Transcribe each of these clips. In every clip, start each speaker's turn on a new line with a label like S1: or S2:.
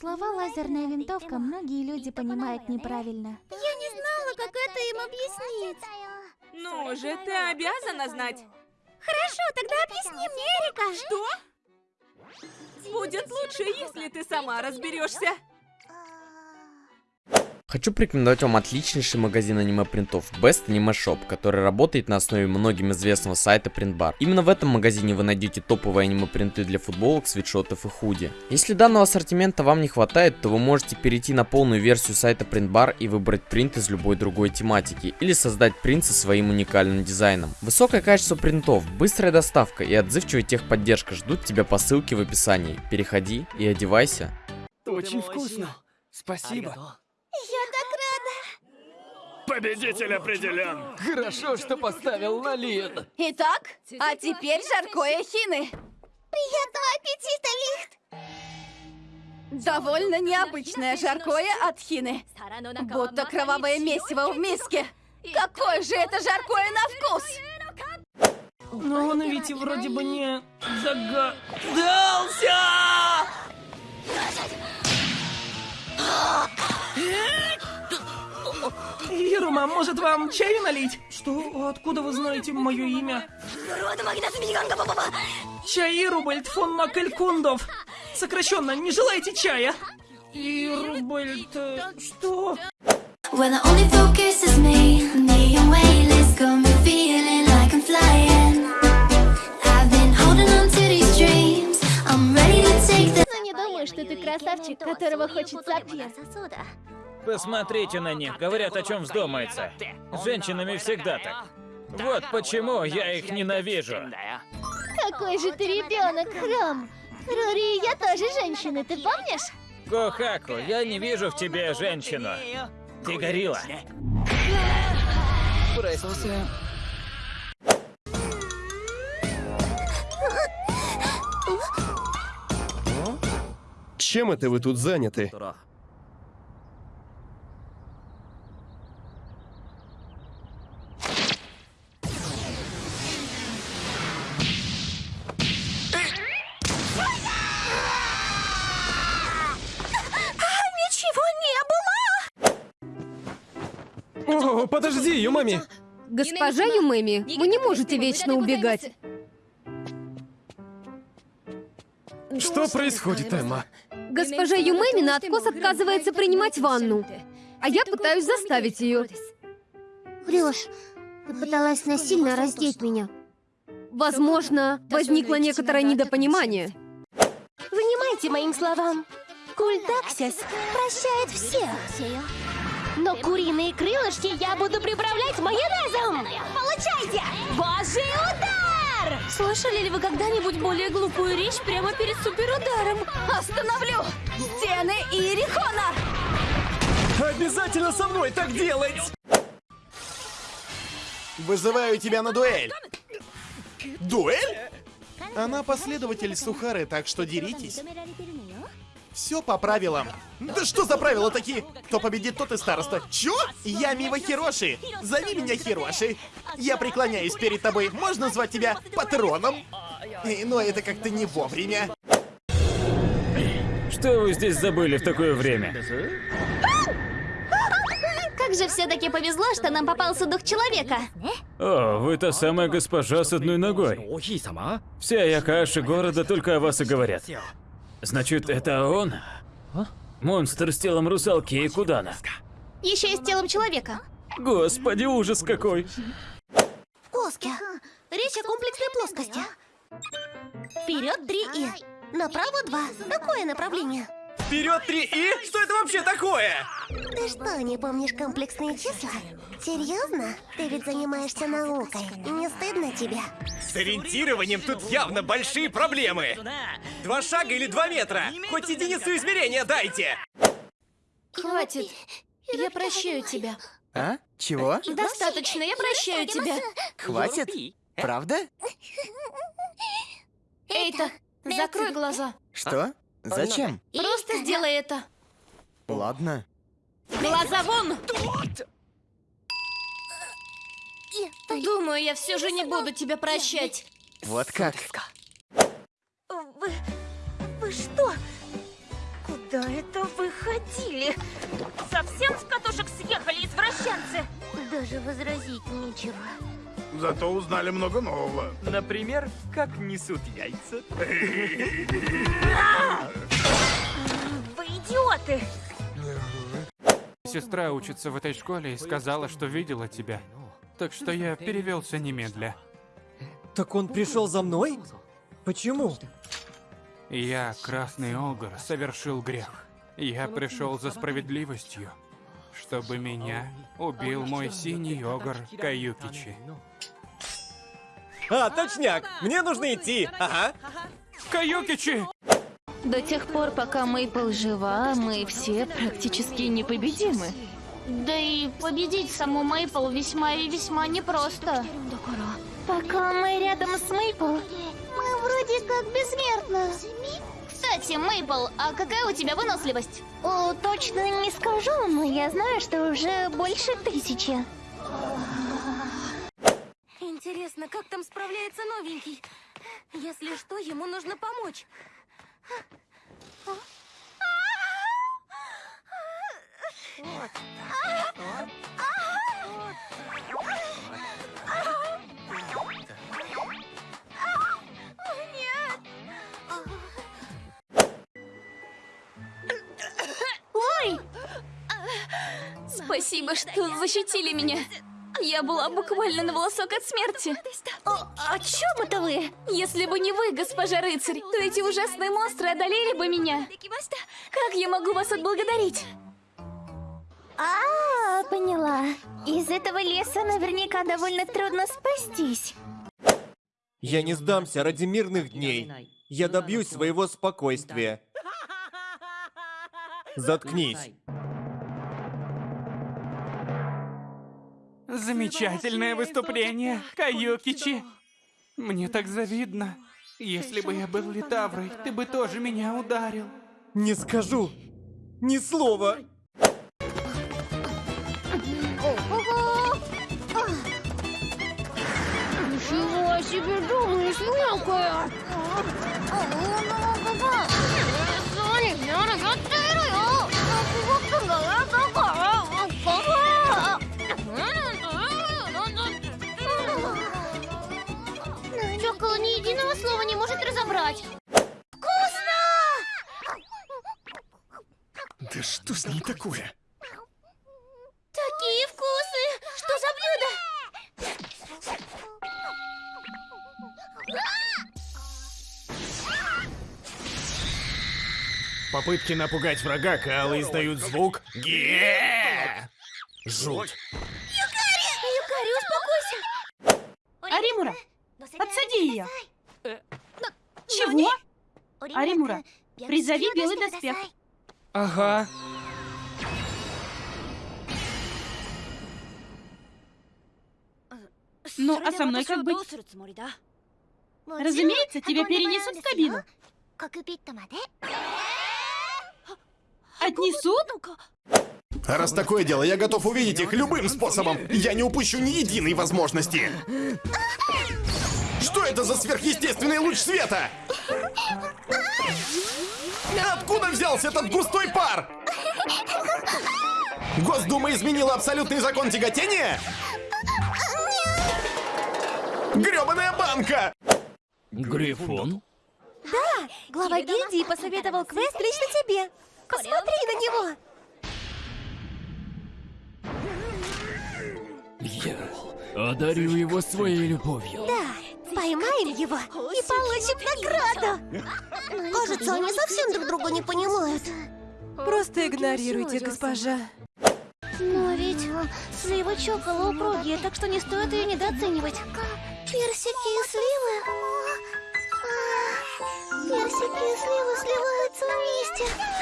S1: Слова «лазерная винтовка» многие люди понимают неправильно.
S2: Я не знала, как это им объяснить.
S3: Ну же, ты обязана знать.
S2: Хорошо, тогда объясни мне, Эрика.
S3: Что? Будет лучше, если ты сама разберешься.
S4: Хочу порекомендовать вам отличнейший магазин аниме-принтов Best Anime Shop, который работает на основе многим известного сайта Printbar. Именно в этом магазине вы найдете топовые аниме-принты для футболок, свитшотов и худи. Если данного ассортимента вам не хватает, то вы можете перейти на полную версию сайта Printbar и выбрать принт из любой другой тематики, или создать принт со своим уникальным дизайном. Высокое качество принтов, быстрая доставка и отзывчивая техподдержка ждут тебя по ссылке в описании. Переходи и одевайся.
S5: Очень вкусно. Спасибо.
S2: Я.
S6: Победитель определен.
S5: Хорошо, что поставил на Лин.
S3: Итак, а теперь жаркое хины.
S2: Приятного аппетита, Лихт.
S3: Довольно необычное жаркое от хины. Будто кровавое месиво в миске. Какое же это жаркое на вкус!
S5: Но он ведь вроде бы не догадался! Ирума, может вам чаю налить? Что? Откуда вы знаете мое имя? Чай Ирубальд фон Макелькундов. Сокращенно, не желаете чая? Ирубальд... э, Что?
S7: When the only focus is me, waveless got
S2: красавчик, которого хочется пьет.
S6: Посмотрите на них, говорят, о чем вздумается. С женщинами всегда так. Вот почему я их ненавижу.
S2: Какой же ты ребенок, Хром. Рори, я тоже женщина, ты помнишь?
S6: Кохаку, я не вижу в тебе женщину. Ты горилла.
S8: Чем это вы тут заняты?
S2: Ничего не было!
S8: О, подожди, Юмами!
S9: Госпожа Юмэми, вы не можете вечно убегать.
S8: Что происходит, Эмма?
S9: Госпожа Юмэми на откос отказывается принимать ванну, а я пытаюсь заставить ее.
S2: Врешь. Ты пыталась насильно раздеть меня.
S9: Возможно, возникло некоторое недопонимание.
S2: Внимайте моим словам. Культ Аксис прощает всех. Но куриные крылышки я буду приправлять майонезом! Получайте! Божий удар!
S3: Слышали ли вы когда-нибудь более глупую речь прямо перед суперударом? Остановлю! Стены Иерихона!
S8: Обязательно со мной так делать!
S10: Вызываю тебя на дуэль! Дуэль? Она последователь Сухары, так что деритесь. Все по правилам. Да что за правила такие? Кто победит, тот и староста. Чё? Я Мива Хироши. Зови меня Хироши. Я преклоняюсь перед тобой. Можно звать тебя патроном? Э, Но это как-то не вовремя.
S6: Что вы здесь забыли в такое время?
S2: Как же все-таки повезло, что нам попался дух человека.
S6: О, вы та самая госпожа с одной ногой. Вся Якаши города только о вас и говорят. Значит, это он? Монстр с телом русалки и Кудана.
S2: Еще и с телом человека.
S6: Господи, ужас какой!
S2: Коски. Речь о комплексной плоскости. Вперед три и. Направо два. Такое направление.
S8: Вперед три и? Что это вообще такое?
S2: Ты что, не помнишь комплексные числа? Серьезно? Ты ведь занимаешься наукой. Не стыдно тебе?
S8: С ориентированием тут явно большие проблемы. Два шага или два метра? Хоть единицу измерения дайте!
S3: Хватит. Я прощаю тебя.
S11: А? Чего?
S3: Достаточно, я прощаю тебя.
S11: Хватит? Правда?
S3: Эйта, закрой глаза.
S11: Что? Зачем?
S3: Просто сделай это.
S11: Ладно.
S3: Глаза вон! Думаю, я все же не буду тебя прощать.
S11: Вот как.
S2: Вы... Что?
S12: Куда это вы ходили? Совсем с катушек съехали извращенцы?
S2: Даже возразить нечего.
S13: Зато узнали много нового.
S8: Например, как несут яйца.
S12: Вы идиоты!
S14: Сестра учится в этой школе и сказала, что видела тебя. Так что я перевелся немедля.
S15: Так он пришел за мной? Почему?
S14: Я, Красный Огр, совершил грех. Я пришел за справедливостью, чтобы меня убил мой синий Огр Каюкичи.
S15: А, точняк! Мне нужно идти! Ага.
S14: Каюкичи!
S1: До тех пор, пока Мейпл жива, мы все практически непобедимы.
S16: Да и победить саму Мейпл весьма и весьма непросто.
S2: Пока мы рядом с Мейпл, вроде как бессмертны.
S16: Кстати, Мейпл, а какая у тебя выносливость?
S2: О, точно не скажу, но я знаю, что уже больше тысячи.
S12: Интересно, как там справляется новенький? Если что, ему нужно помочь.
S2: Вот!
S3: Спасибо, что защитили меня. Я была буквально на волосок от смерти. О, о чем это вы? Если бы не вы, госпожа рыцарь, то эти ужасные монстры одолели бы меня. Как я могу вас отблагодарить?
S2: А, поняла. Из этого леса наверняка довольно трудно спастись.
S15: Я не сдамся ради мирных дней. Я добьюсь своего спокойствия. Заткнись.
S14: Замечательное выступление, Каюкичи. Мне так завидно. Если бы я был Литаврой, ты бы тоже меня ударил.
S15: Не скажу. Ни слова.
S16: Ничего себе думаешь, мелкая! Чокола ни единого слова не может разобрать.
S2: Вкусно!
S8: Да что с ней такое?
S16: Такие вкусы! Что за блюдо?
S8: Попытки напугать врага, калы издают звук ге Жуть.
S12: Юкари, успокойся!
S17: Аримура, подсади ее. Чего? Аримура, призови белый доспех.
S14: Ага.
S17: Ну, а со мной как быть? Разумеется, тебя перенесут в кабину. Отнесут?
S10: А раз такое дело, я готов увидеть их любым способом. Я не упущу ни единой возможности. Что это за сверхъестественный луч света? Откуда взялся этот густой пар? Госдума изменила абсолютный закон тяготения? Грёбаная банка!
S6: Грифон?
S2: Да, глава гильдии посоветовал квест лично тебе. Посмотри на него.
S6: Я одарю его своей любовью.
S2: Да, поймаем его и получим награду. Кажется, они совсем друг друга не понимают.
S18: Просто игнорируйте, госпожа.
S2: Но ведь слива чокола упругие, так что не стоит ее недооценивать. Персики и сливы. А, Персики и сливы сливаются вместе.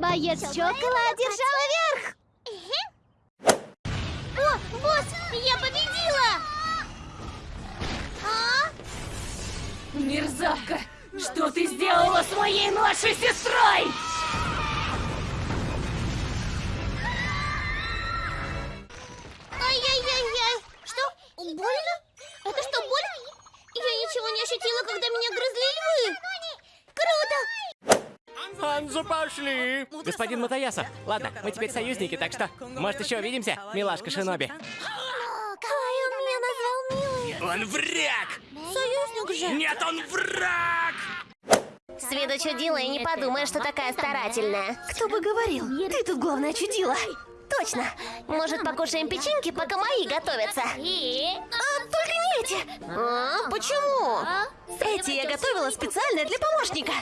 S2: Боец чокола одержал верх. О, босс, я победила! А?
S3: Мерзавка! Что ты сделала с моей младшей сестрой?
S8: Синзу пошли!
S19: Господин Матаяса, ладно, мы теперь союзники, так что, может, еще увидимся, милашка Шиноби?
S2: Кай, он меня назвал милым.
S8: Он враг!
S2: Союзник же.
S8: Нет, он враг!
S2: С виду чудила и не подумаешь, что такая старательная. Кто бы говорил? Ты тут главное чудила. Точно. Может, покушаем печеньки, пока мои готовятся? А, только не эти. А, почему? Эти я готовила специально для помощника.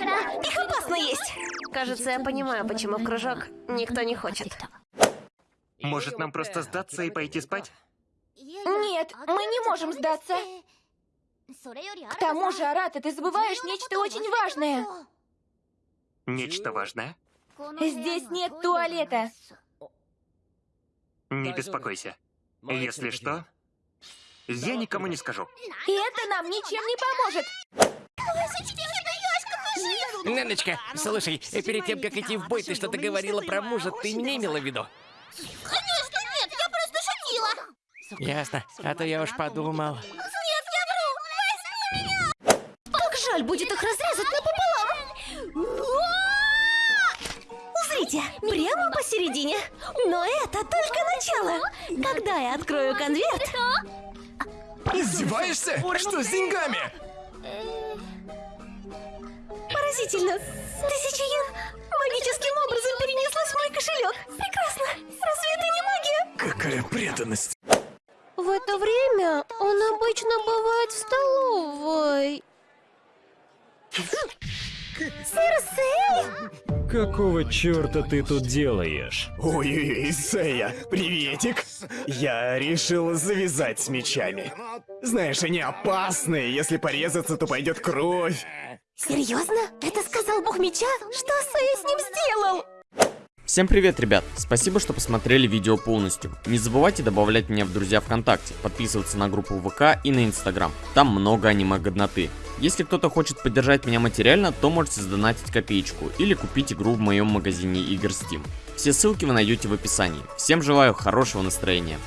S2: Их опасно есть. Кажется, я понимаю, почему в кружок никто не хочет.
S20: Может, нам просто сдаться и пойти спать?
S3: Нет, мы не можем сдаться. К тому же, Арата, ты забываешь нечто очень важное.
S20: Нечто важное?
S3: Здесь нет туалета.
S20: Не беспокойся. Если что, я никому не скажу.
S3: И это нам ничем не поможет.
S19: Неночка, слушай, перед тем, как идти в бой, ты что-то говорила про мужа, ты меня имела в виду?
S2: Конечно нет, я просто шутила.
S19: Ясно, а то я уж подумал.
S2: Нет, я вру. Возьми меня. Как жаль будет их разрезать напополам. Узрите, прямо посередине. Но это только начало. Когда я открою конверт...
S8: Издеваешься? Что с деньгами?
S2: Поразительно. Тысяча йен магическим образом перенеслась в мой кошелек. Прекрасно. Разве это не магия?
S8: Какая преданность.
S9: В это время он обычно бывает в столовой.
S2: Сэр
S21: Какого черта ты тут делаешь?
S22: Ой-ой-ой, Сэя, приветик. Я решил завязать с мечами. Знаешь, они опасные, если порезаться, то пойдет кровь.
S2: Серьезно? Это сказал бог меча? Что Сэй с ним сделал?
S4: Всем привет, ребят! Спасибо, что посмотрели видео полностью. Не забывайте добавлять меня в друзья ВКонтакте, подписываться на группу ВК и на Инстаграм. Там много аниме-годноты. Если кто-то хочет поддержать меня материально, то можете сдонатить копеечку или купить игру в моем магазине игр Steam. Все ссылки вы найдете в описании. Всем желаю хорошего настроения.